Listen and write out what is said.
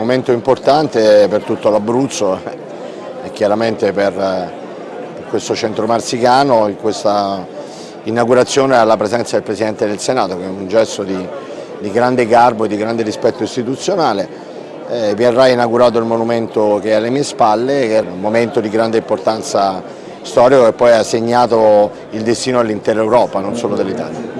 momento importante per tutto l'Abruzzo eh, e chiaramente per, eh, per, questo centro marsicano, in questa inaugurazione alla presenza del Presidente del Senato che è un gesto di, di grande garbo e di grande rispetto istituzionale. Eh, verrà inaugurato il monumento che è alle mie spalle, che è un momento di grande importanza storica che poi ha segnato il destino all'intera Europa, non solo dell'Italia.